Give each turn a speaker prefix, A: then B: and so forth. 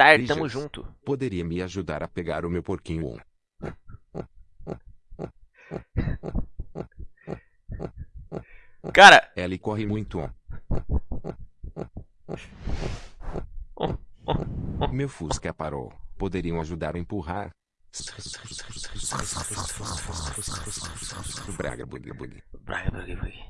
A: Star, tamo junto.
B: Poderia me ajudar a pegar o meu porquinho?
A: Cara,
B: Ele corre muito. Meu Fusca parou. Poderiam ajudar a empurrar? Braga, bugue, bugue.
A: Braga, bugue, bugue.